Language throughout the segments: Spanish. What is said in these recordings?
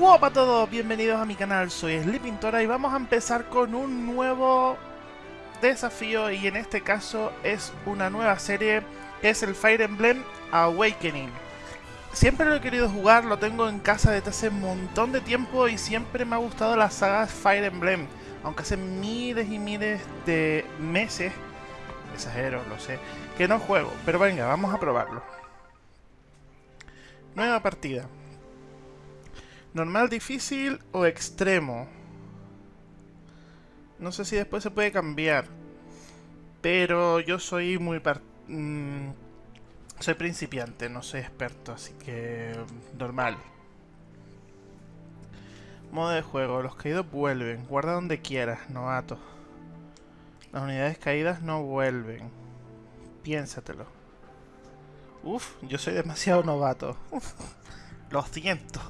Hola a todos, bienvenidos a mi canal, soy Sleepintora y vamos a empezar con un nuevo desafío y en este caso es una nueva serie que es el Fire Emblem Awakening. Siempre lo he querido jugar, lo tengo en casa desde hace un montón de tiempo y siempre me ha gustado la saga Fire Emblem, aunque hace miles y miles de meses, exagero, lo sé, que no juego, pero venga, vamos a probarlo. Nueva partida. Normal, difícil o extremo. No sé si después se puede cambiar. Pero yo soy muy... Mm, soy principiante, no soy experto, así que... Normal. Modo de juego. Los caídos vuelven. Guarda donde quieras, novato. Las unidades caídas no vuelven. Piénsatelo. Uf, yo soy demasiado novato. Lo siento.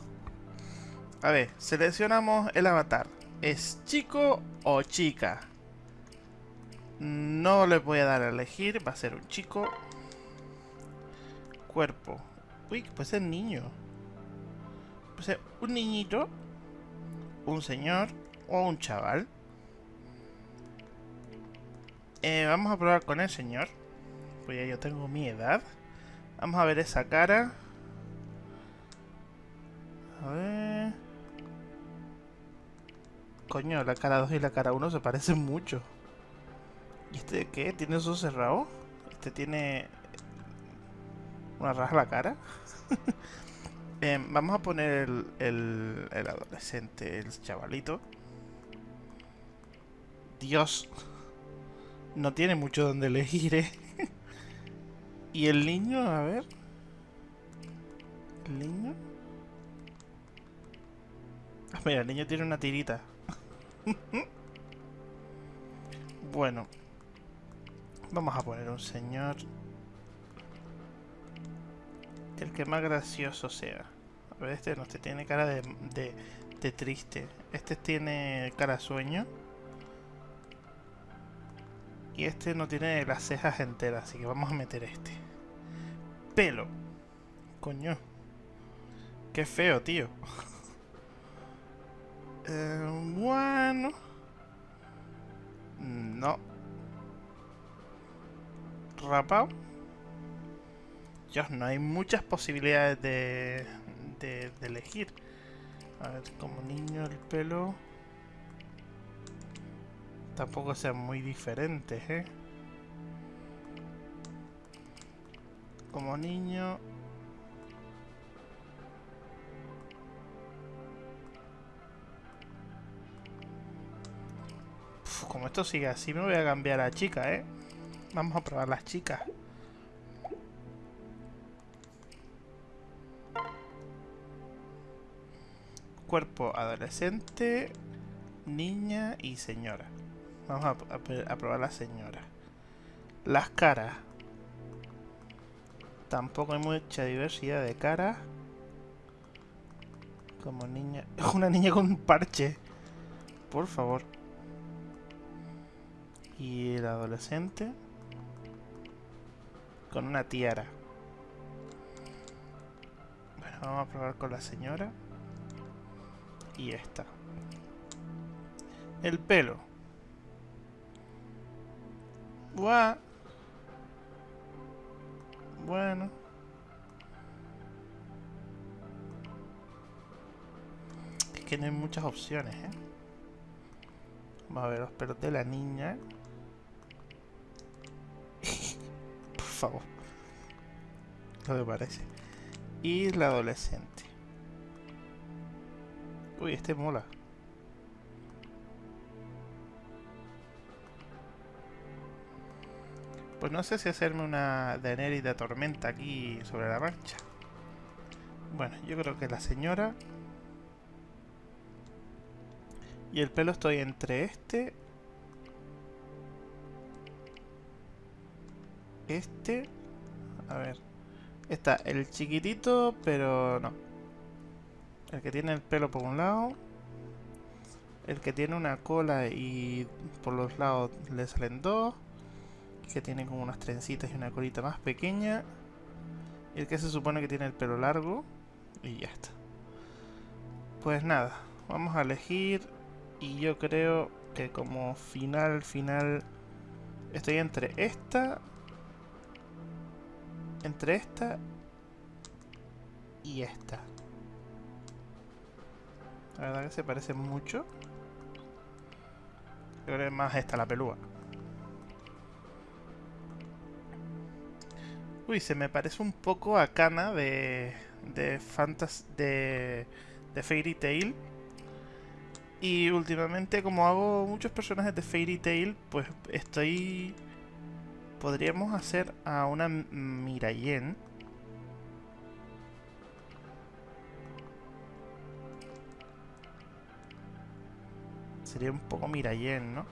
A ver, seleccionamos el avatar. ¿Es chico o chica? No le voy a dar a elegir, va a ser un chico. Cuerpo. Uy, puede ser niño. Puede ser un niñito, un señor o un chaval. Eh, vamos a probar con el señor. Pues ya yo tengo mi edad. Vamos a ver esa cara. A ver... Coño, la cara 2 y la cara 1 se parecen mucho. ¿Y este qué? ¿Tiene eso cerrado? Este tiene... Una raja la cara. eh, vamos a poner el, el, el adolescente, el chavalito. Dios. No tiene mucho donde elegir, ¿eh? ¿Y el niño? A ver. ¿El niño? Ah, mira, el niño tiene una tirita. bueno. Vamos a poner un señor. El que más gracioso sea. A ver, este no, este tiene cara de, de, de triste. Este tiene cara sueño. Y este no tiene las cejas enteras, así que vamos a meter este. Pelo. Coño. Qué feo, tío. Eh, bueno. No. Rapao. Dios, no hay muchas posibilidades de, de, de elegir. A ver, como niño el pelo... Tampoco sean muy diferentes, ¿eh? Como niño... como esto sigue así, me voy a cambiar a chica, ¿eh? Vamos a probar las chicas. Cuerpo adolescente, niña y señora. Vamos a, probar la señora. Las caras. Tampoco hay mucha diversidad de caras. Como niña... Una niña con un parche. Por favor. Y el adolescente con una tiara. Bueno, vamos a probar con la señora. Y esta. El pelo. Buah. Bueno. Es que no hay muchas opciones, ¿eh? Vamos a ver los pelos de la niña. Favor. No me parece. Y la adolescente. Uy, este mola. Pues no sé si hacerme una Daenerys de tormenta aquí sobre la marcha. Bueno, yo creo que la señora... Y el pelo estoy entre este este... A ver. Está el chiquitito, pero no. El que tiene el pelo por un lado. El que tiene una cola y por los lados le salen dos. Que tiene como unas trencitas y una colita más pequeña. Y el que se supone que tiene el pelo largo. Y ya está. Pues nada, vamos a elegir y yo creo que como final, final, estoy entre esta, entre esta y esta. La verdad que se parece mucho. Creo que es más esta la pelúa. Uy, se me parece un poco a Kana de... de Fantas... de... de Fairy Tail. Y últimamente, como hago muchos personajes de Fairy Tail, pues estoy... Podríamos hacer a una Mirayen. Sería un poco Mirayen, ¿no?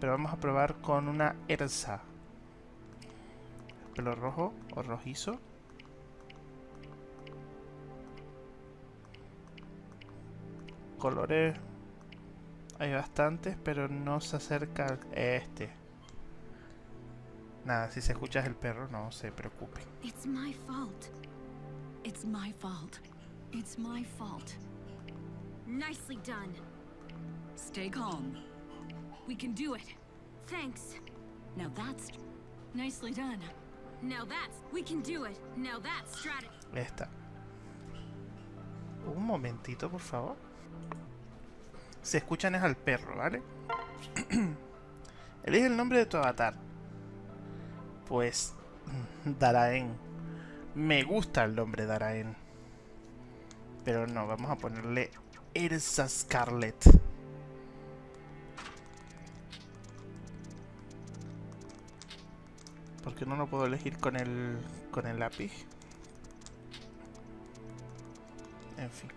Pero vamos a probar con una Ersa. Pelo rojo o rojizo. Colores hay bastantes, pero no se acerca este. Nada, si se escucha el perro, no se preocupe. It's my fault. It's my fault. It's my fault. Nicely done. Stay calm. We can do it. Thanks. Now that's nicely done. Now that's we can do it. Now that's strategy. Esta. Un momentito, por favor. Se escuchan es al perro, ¿vale? Elige el nombre de tu avatar. Pues... Daraen. Me gusta el nombre Daraen. Pero no, vamos a ponerle Ersa Scarlet. ¿Por qué no lo puedo elegir con el, con el lápiz? En fin.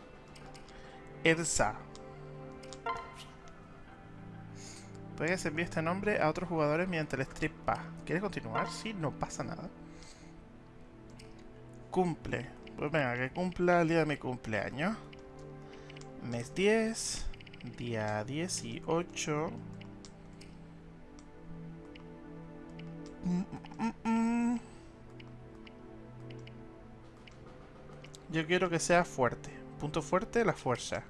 Ersa. Puedes enviar este nombre a otros jugadores mediante el strip pass. ¿Quieres continuar? Sí, no pasa nada. Cumple. Pues venga, que cumpla el día de mi cumpleaños. Mes 10. Día 18. Mm, mm, mm. Yo quiero que sea fuerte. Punto fuerte, la fuerza.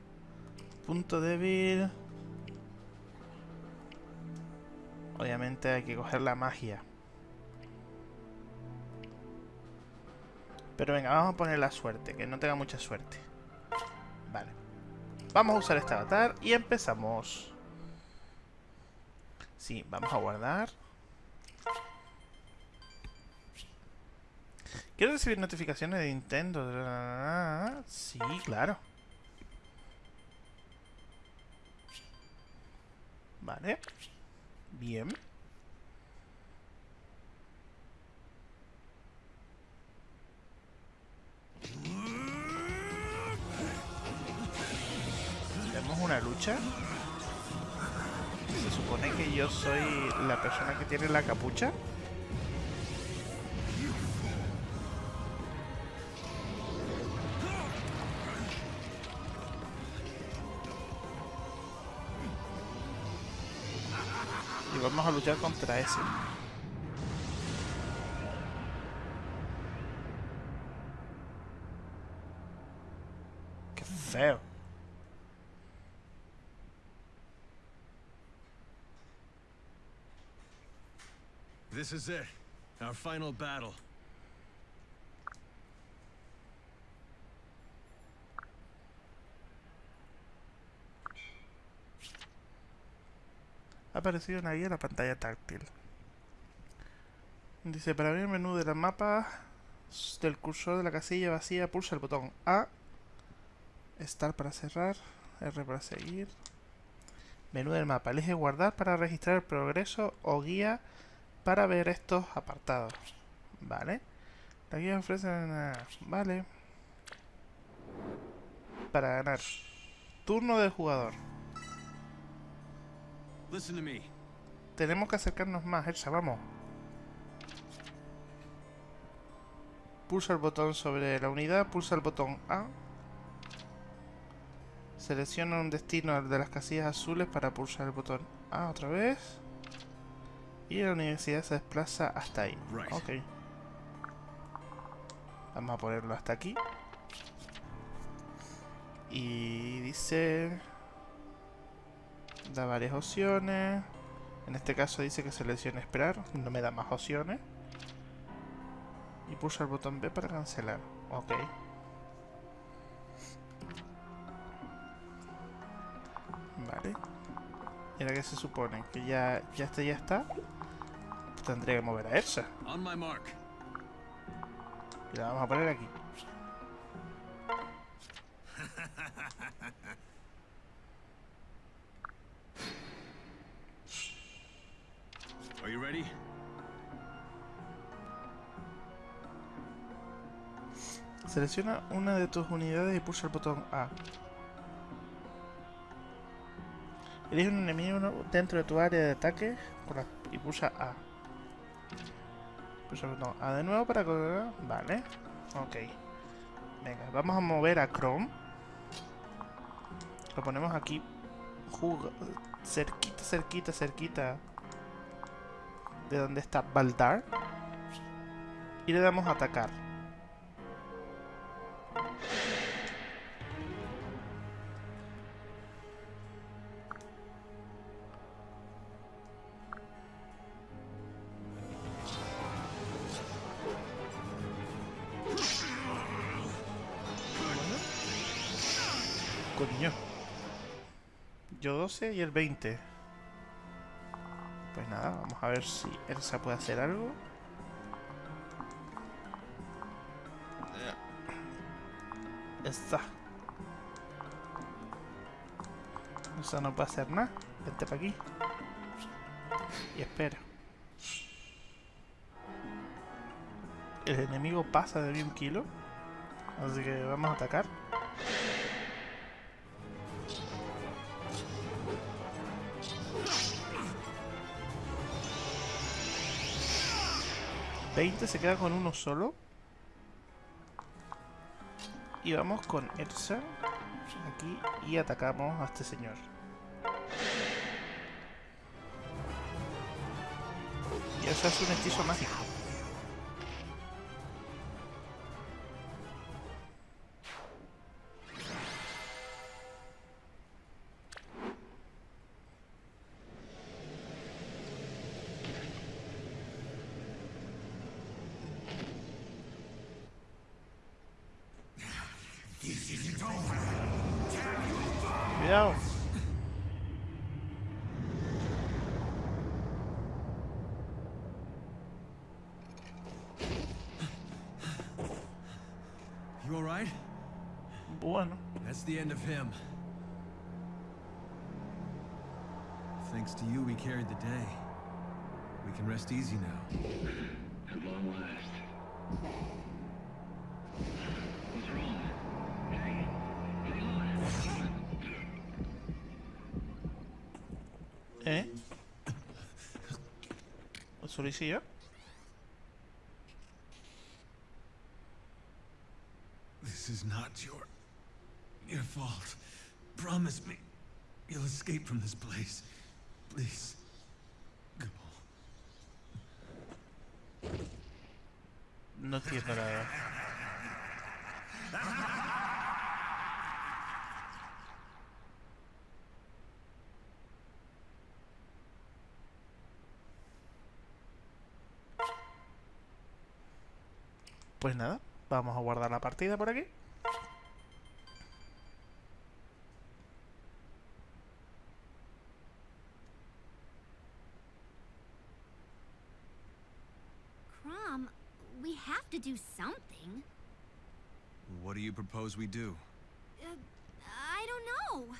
Punto débil... Obviamente hay que coger la magia. Pero venga, vamos a poner la suerte, que no tenga mucha suerte. Vale. Vamos a usar este avatar y empezamos. Sí, vamos a guardar. ¿Quiero recibir notificaciones de Nintendo? Sí, claro. Vale. Bien. Tenemos una lucha. Se supone que yo soy la persona que tiene la capucha. Y vamos a luchar contra ese. Qué feo. This is it. Our final battle. Ha aparecido una guía en la pantalla táctil. Dice, para abrir el menú del mapa del cursor de la casilla vacía, pulsa el botón A. Start para cerrar. R para seguir. Menú del mapa. Elige guardar para registrar el progreso o guía para ver estos apartados. Vale. La guía ofrece... Vale. Para ganar. Turno del jugador. Listen to me. Tenemos que acercarnos más, Elsa, vamos. Pulsa el botón sobre la unidad, pulsa el botón A. Selecciona un destino de las casillas azules para pulsar el botón A otra vez. Y la universidad se desplaza hasta ahí. Ok. Vamos a ponerlo hasta aquí. Y dice... Da varias opciones. En este caso dice que seleccione esperar. No me da más opciones. Y pulsa el botón B para cancelar. Ok. Vale. Y ahora que se supone que ya, ya este ya está. Tendré que mover a Elsa. Y la vamos a poner aquí. Selecciona una de tus unidades y pulsa el botón A. Elige un enemigo dentro de tu área de ataque y pulsa A. Pulsa el botón A de nuevo para. Vale. Ok. Venga, vamos a mover a Chrome. Lo ponemos aquí. cerquita, cerquita, cerquita. De donde está Baldar. Y le damos a atacar. Coño. Yo 12 y el 20. A ver si Elsa puede hacer algo. Está. Elsa no puede hacer nada. Vente para aquí. Y espera. El enemigo pasa de mí un kilo. Así que vamos a atacar. ¿20 se queda con uno solo? Y vamos con Elsa aquí y atacamos a este señor. Y eso es un hechizo mágico. You alright? Bueno, That's the end of him. Thanks to you, we carried the day. We can rest easy now. At long last. What's wrong? Hey, hang on. ¿eh? ¿Eso lo hice yo? Fault. Promise me you'll escape from this place. Please. Go. No nada. Pues nada, vamos a guardar la partida por aquí. To do something. What do you propose we do? Uh, I don't know.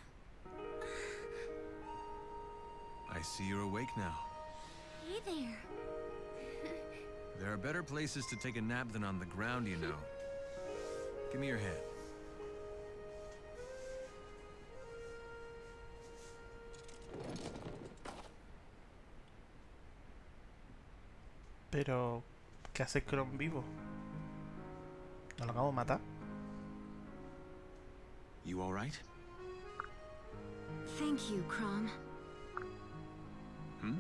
I see you're awake now. Hey there. There are better places to take a nap than on the ground, you know. Give me your hand. Pero, ¿qué hace Chrome vivo? ¿No lo acabo de matar? You alright? Thank you, Crom. Hmm?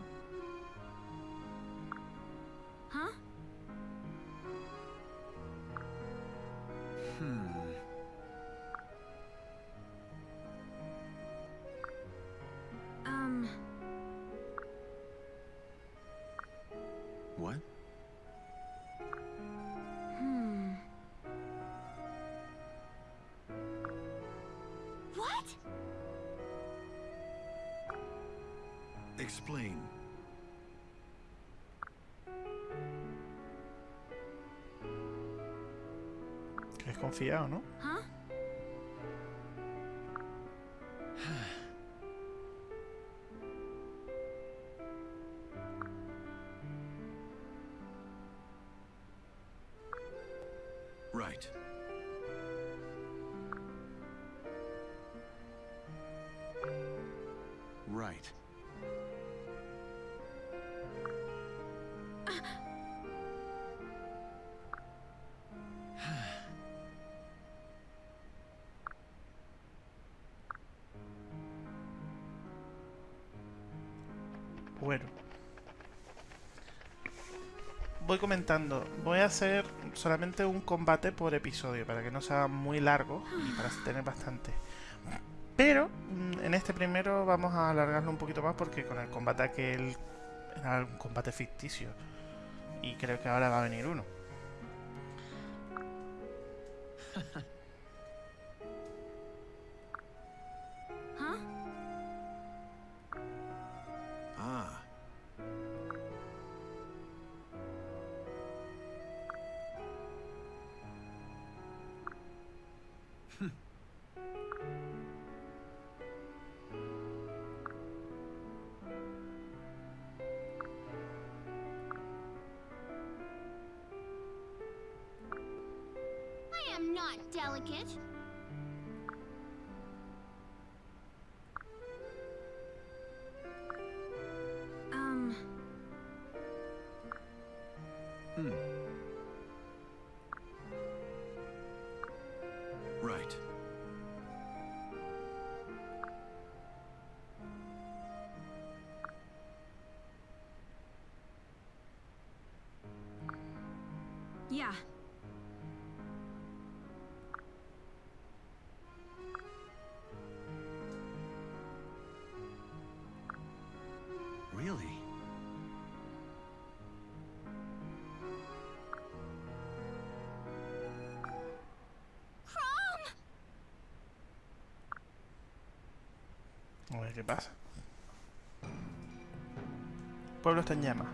Explain. Que desconfiado, ¿no? Bueno. Voy comentando. Voy a hacer solamente un combate por episodio para que no sea muy largo y para tener bastante. Pero mm, en este primero vamos a alargarlo un poquito más porque con el combate aquel era un combate ficticio. Y creo que ahora va a venir uno. am not delicate. Qué pasa. Pueblo está en llamas.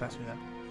La ciudad.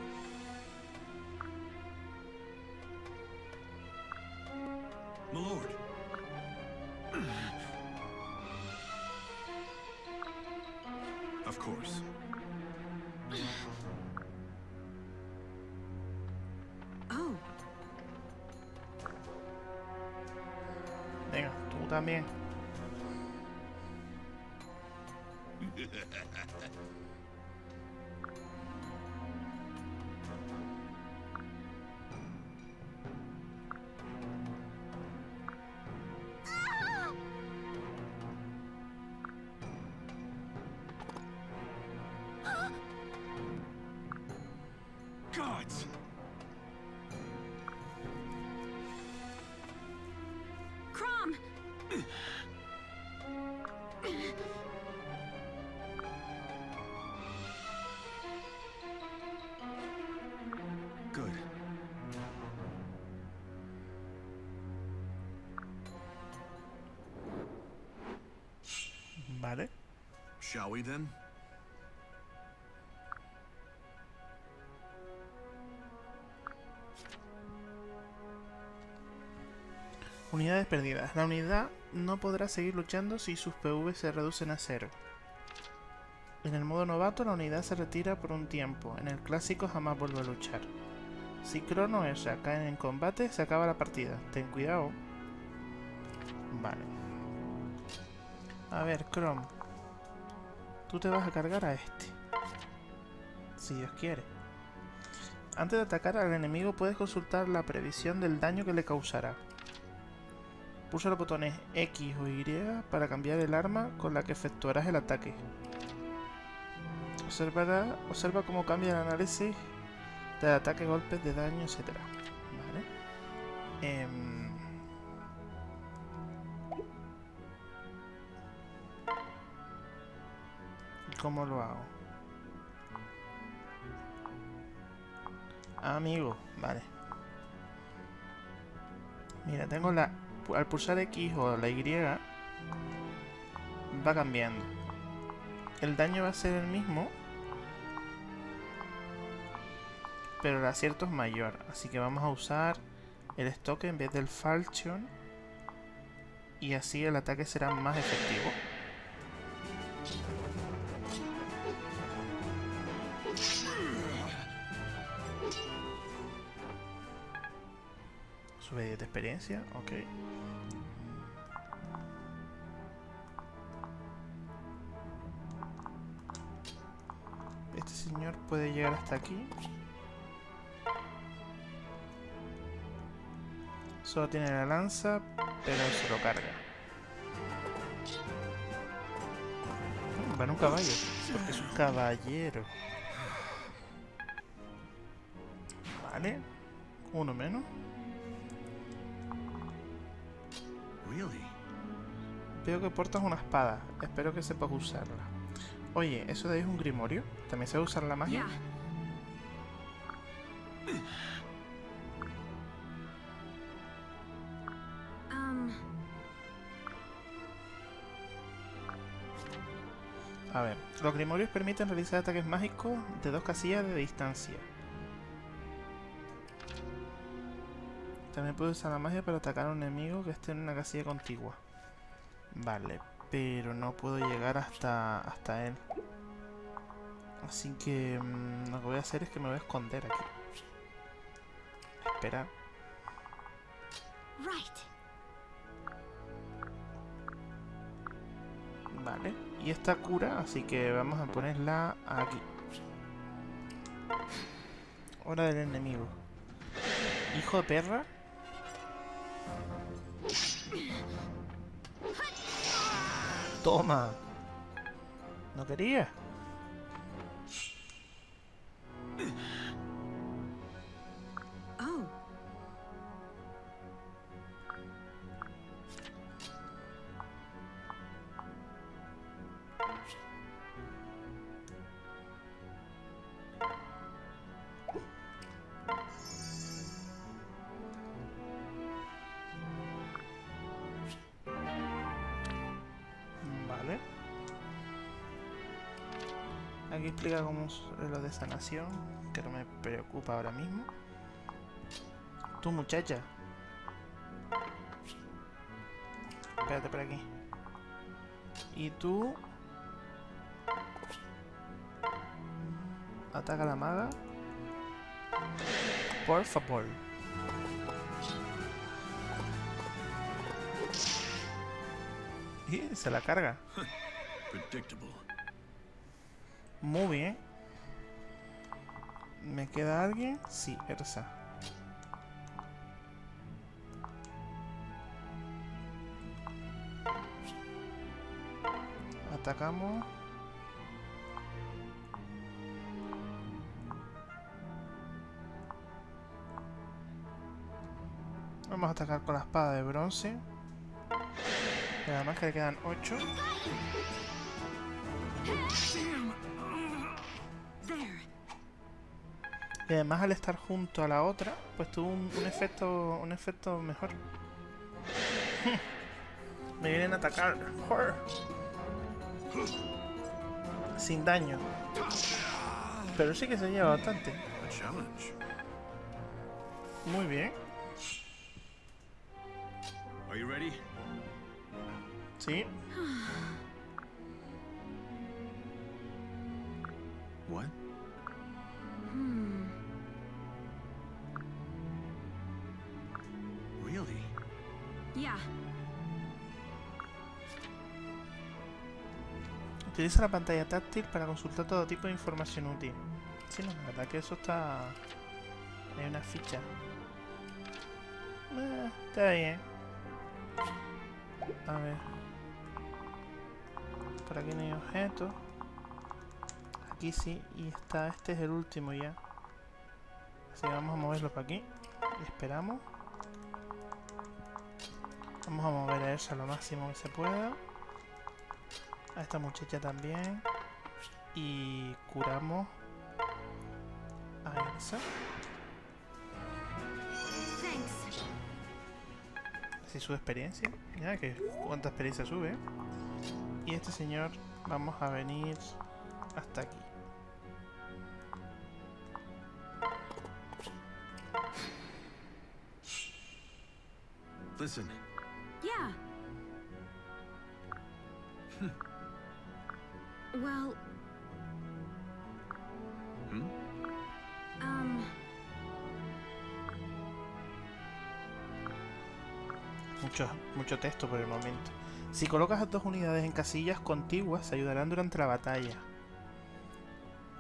Shall we then? Unidades perdidas. La unidad no podrá seguir luchando si sus PV se reducen a cero. En el modo novato la unidad se retira por un tiempo. En el clásico jamás vuelve a luchar. Si Crono o Ezra caen en combate, se acaba la partida. Ten cuidado. Vale. A ver, Chrome. Tú te vas a cargar a este. Si Dios quiere. Antes de atacar al enemigo puedes consultar la previsión del daño que le causará. Pulsa los botones X o Y para cambiar el arma con la que efectuarás el ataque. Observará, observa cómo cambia el análisis de ataque, golpes de daño, etc. Vale. Em, ¿Cómo lo hago? Amigo, vale. Mira, tengo la... Al pulsar X o la Y va cambiando. El daño va a ser el mismo, pero el acierto es mayor. Así que vamos a usar el estoque en vez del falchion y así el ataque será más efectivo. Sube 10 de experiencia, ok. Este señor puede llegar hasta aquí. Solo tiene la lanza, pero se lo carga. Mm, Va en un caballo, porque es un caballero. Vale, uno menos. Veo que portas una espada. Espero que sepas usarla. Oye, ¿eso de ahí es un grimorio? ¿También se usar la magia? Um, A ver, los grimorios permiten realizar ataques mágicos de dos casillas de distancia. También puede usar la magia para atacar a un enemigo que esté en una casilla contigua. Vale, pero no puedo llegar hasta, hasta él. Así que mm, lo que voy a hacer es que me voy a esconder aquí. Esperar. right. Vale, y esta cura, así que vamos a ponerla aquí. Hora del enemigo. Hijo de perra. Toma. No quería. Aquí explica cómo es lo de sanación, que no me preocupa ahora mismo. Tú, muchacha. Espérate por aquí. Y tú... Ataca a la maga. Por favor. Y se la carga. Predictable. Muy bien. ¿Me queda alguien? Sí, Ersa. Atacamos. Vamos a atacar con la espada de bronce. Y además que le quedan 8. Y además al estar junto a la otra, pues tuvo un, un efecto un efecto mejor. Me vienen a atacar. Sin daño. Pero sí que se lleva bastante. Muy bien. Sí. What? Utiliza la pantalla táctil para consultar todo tipo de información útil. Sí, no, la verdad que eso está... Hay una ficha. Eh, está bien. A ver. Por aquí no hay objetos. Aquí sí. Y está, este es el último ya. Así que vamos a moverlo para aquí. Y esperamos. Vamos a mover a ella lo máximo que se pueda. A esta muchacha también. Y curamos a Elsa. Así sube experiencia. Mira que cuánta experiencia sube. Y este señor vamos a venir hasta aquí. Listen. Mucho, texto por el momento. Si colocas a dos unidades en casillas contiguas, ayudarán durante la batalla.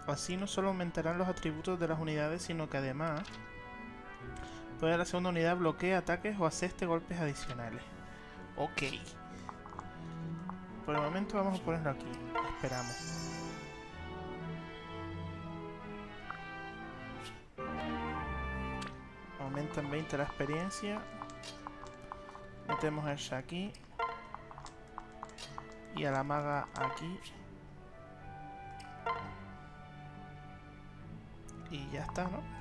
Así no solo aumentarán los atributos de las unidades, sino que además puede la segunda unidad bloquea ataques o aseste golpes adicionales. Ok. Por el momento vamos a ponerlo aquí. Esperamos. Aumenta en 20 la experiencia. Metemos el aquí. Y a la maga aquí. Y ya está, ¿no?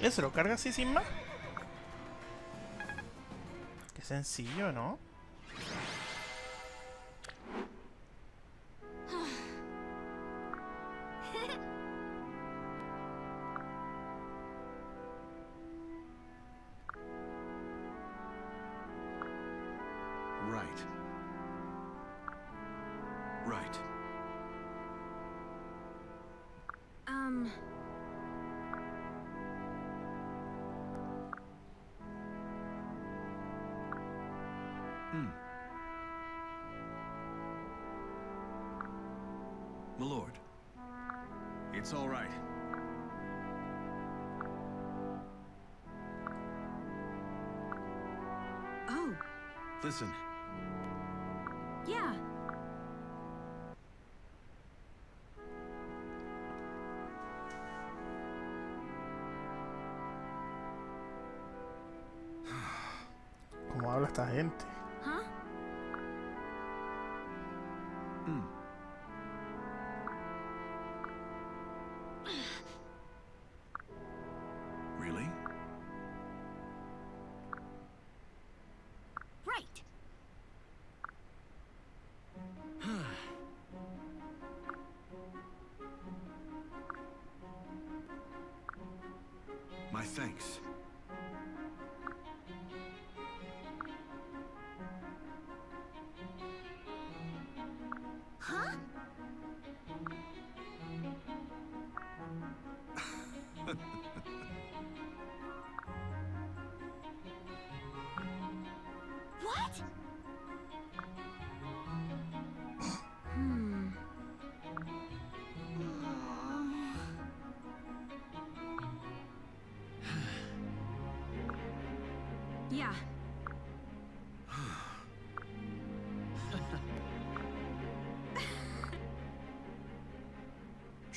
¿Eh, ¿Se lo carga así sin más? Qué sencillo, ¿no? Habla esta gente.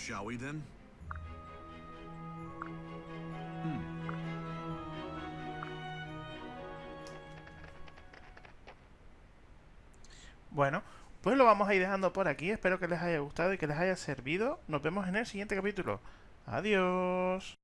Shall we then? Bueno, pues lo vamos a ir dejando por aquí. Espero que les haya gustado y que les haya servido. Nos vemos en el siguiente capítulo. Adiós.